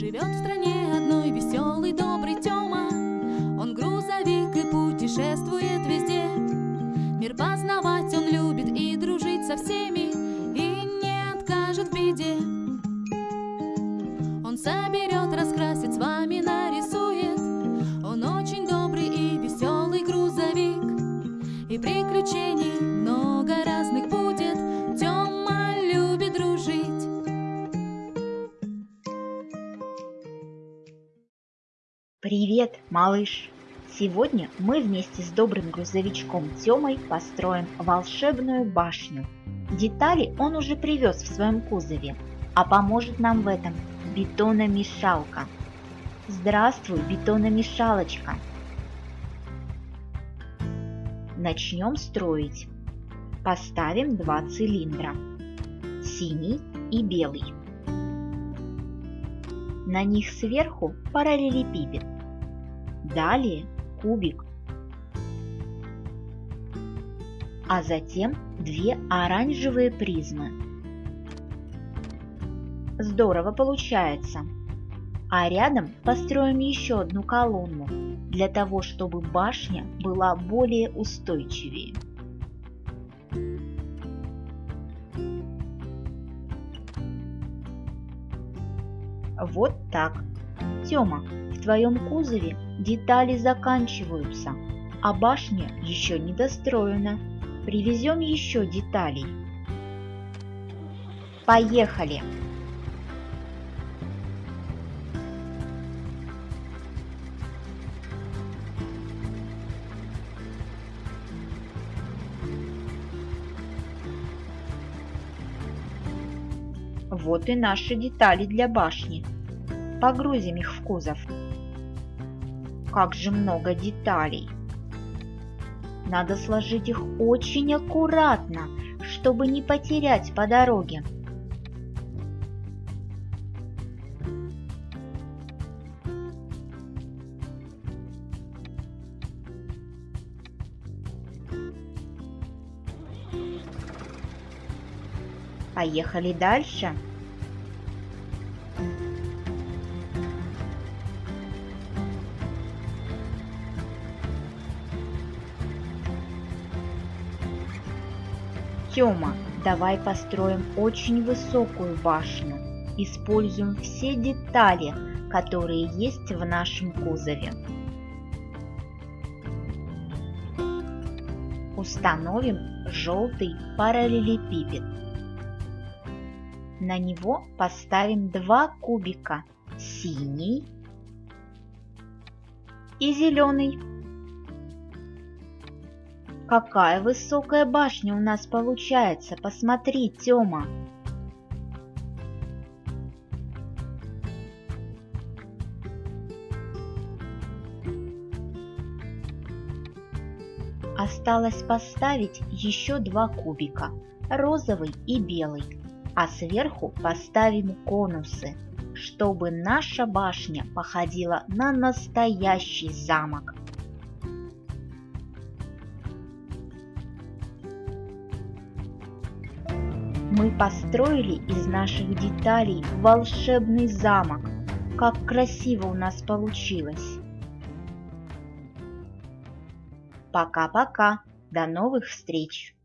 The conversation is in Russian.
Живет в стране одной веселый, добрый Тёма. Он грузовик и путешествует везде. Мир познавать он любит и дружить со всеми, и не откажет в беде. Привет, малыш! Сегодня мы вместе с добрым грузовичком Тёмой построим волшебную башню. Детали он уже привез в своем кузове, а поможет нам в этом бетономешалка. Здравствуй, бетономешалочка! Начнем строить. Поставим два цилиндра, синий и белый. На них сверху параллелепипед. Далее кубик. А затем две оранжевые призмы. Здорово получается. А рядом построим еще одну колонну, для того, чтобы башня была более устойчивее. Вот так. Тёма, в твоем кузове детали заканчиваются, а башня еще не достроена. Привезем еще деталей. Поехали! Вот и наши детали для башни. Погрузим их в кузов. Как же много деталей! Надо сложить их очень аккуратно, чтобы не потерять по дороге. Поехали дальше. Тёма, давай построим очень высокую башню. Используем все детали, которые есть в нашем кузове. Установим желтый параллелепипед. На него поставим два кубика – синий и зеленый. Какая высокая башня у нас получается, посмотри, Тёма. Осталось поставить еще два кубика, розовый и белый, а сверху поставим конусы, чтобы наша башня походила на настоящий замок. Мы построили из наших деталей волшебный замок. Как красиво у нас получилось! Пока-пока! До новых встреч!